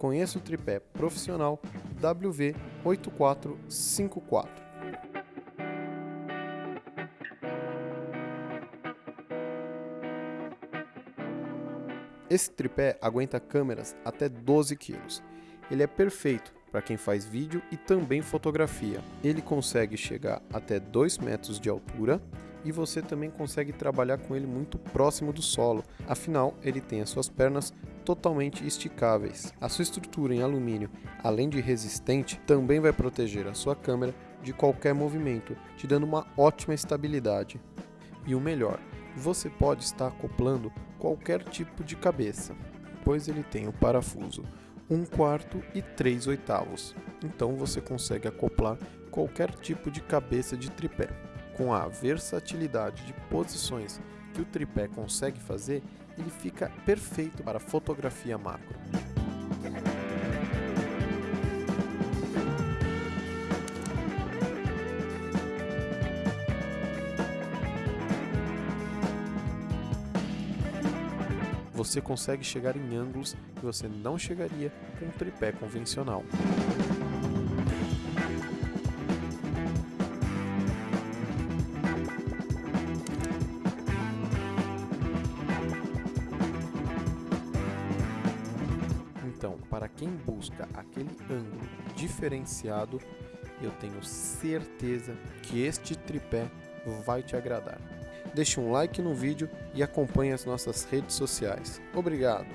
Conheça o tripé profissional WV8454. Esse tripé aguenta câmeras até 12 kg. Ele é perfeito para quem faz vídeo e também fotografia. Ele consegue chegar até 2 metros de altura e você também consegue trabalhar com ele muito próximo do solo, afinal ele tem as suas pernas totalmente esticáveis. A sua estrutura em alumínio, além de resistente, também vai proteger a sua câmera de qualquer movimento, te dando uma ótima estabilidade. E o melhor, você pode estar acoplando qualquer tipo de cabeça, pois ele tem o parafuso 1 quarto e 3 oitavos, então você consegue acoplar qualquer tipo de cabeça de tripé. Com a versatilidade de posições que o tripé consegue fazer, ele fica perfeito para fotografia macro. Você consegue chegar em ângulos que você não chegaria com um tripé convencional. Então, para quem busca aquele ângulo diferenciado, eu tenho certeza que este tripé vai te agradar. Deixe um like no vídeo e acompanhe as nossas redes sociais. Obrigado!